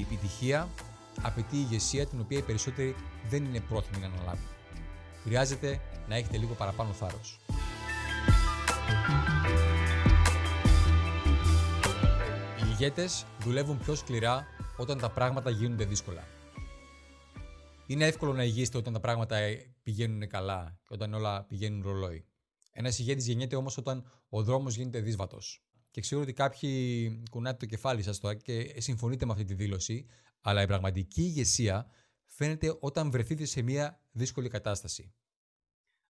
Η επιτυχία απαιτεί ηγεσία την οποία οι περισσότεροι δεν είναι πρόθυμοι να αναλάβουν. Χρειάζεται να έχετε λίγο παραπάνω θάρρος. Οι ηγέτες δουλεύουν πιο σκληρά όταν τα πράγματα γίνονται δύσκολα. Είναι εύκολο να ηγείστε όταν τα πράγματα πηγαίνουν καλά και όταν όλα πηγαίνουν ρολόι. Ένας ηγέτης γεννιέται όμως όταν ο δρόμος γίνεται δύσβατος. Και ξέρω ότι κάποιοι κουνάτε το κεφάλι σας τώρα και συμφωνείτε με αυτή τη δήλωση, αλλά η πραγματική ηγεσία φαίνεται όταν βρεθείτε σε μια δύσκολη κατάσταση.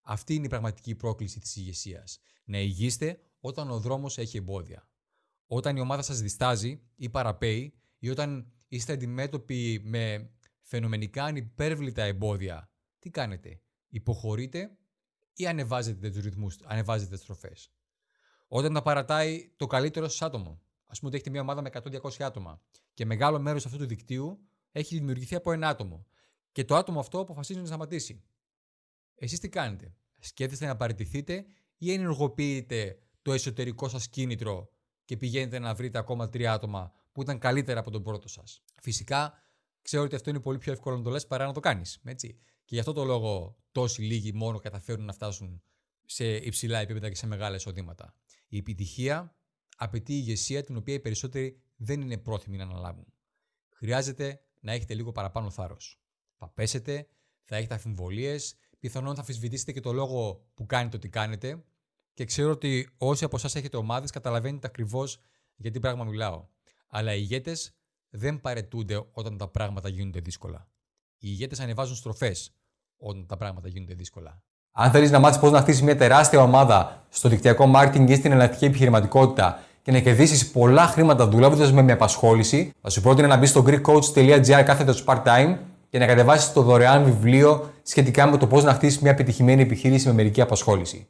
Αυτή είναι η πραγματική πρόκληση της ηγεσίας. Να ηγείστε όταν ο δρόμος έχει εμπόδια. Όταν η ομάδα σας διστάζει ή παραπέει, ή όταν είστε αντιμέτωποι με φαινομενικά ανυπέρβλητα εμπόδια, τι κάνετε; Υποχωρείτε ή ανεβάζετε τους ρυθμούς, ανεβάζετε τις τροφές; Όταν τα παρατάει το καλύτερο σας άτομο. Α πούμε ότι έχετε μια ομάδα με 100-200 άτομα και μεγάλο μέρος αυτού του δικτύου έχει δημιουργηθεί από ένα άτομο. Και το άτομο αυτό αποφασίζει να σταματήσει. Εσείς τι κάνετε; Σκέφτεστε να παραιτηθείτε ή ενεργοποιείτε το εσωτερικό σας κίνητρο και πηγαίνετε να βρείτε ακόμα τρία άτομα που ήταν καλύτερα από τον πρώτο σας; Φυσικά, ξέρω ότι αυτό είναι πολύ πιο εύκολο να το λες παρά να το κάνεις. Και γι' αυτό το λόγο τόσοι λίγοι μόνο καταφέρουν να φτάσουν σε υψηλά επίπεδα και σε μεγάλα εισοδήματα. Η επιτυχία απαιτεί ηγεσία την οποία οι περισσότεροι δεν είναι πρόθυμοι να αναλάβουν. Χρειάζεται να έχετε λίγο παραπάνω θάρρος. Θα πέσετε, θα έχετε αμφιβολίε, πιθανόν θα αμφισβητήσετε και το λόγο που κάνετε ό,τι κάνετε. Και ξέρω ότι όσοι από εσάς έχετε ομάδες καταλαβαίνετε ακριβώς για τι πράγμα μιλάω. Αλλά οι ηγέτες δεν παρετούνται όταν τα πράγματα γίνονται δύσκολα. Οι ηγέτες ανεβάζουν στροφές όταν τα πράγματα γίνονται δύσκολα. Αν θέλεις να μάθεις πώς να χτίσεις μια τεράστια ομάδα στο δικτυακό marketing ή στην εναλλακτική επιχειρηματικότητα και να κερδίσεις πολλά χρήματα δουλεύοντας με μια απασχόληση, θα σου πρότεινα να μπεις στο greekcoach.gr κάθετος part-time και να κατεβάσεις το δωρεάν βιβλίο σχετικά με το πώς να χτίσεις μια επιτυχημένη επιχείρηση με μερική απασχόληση.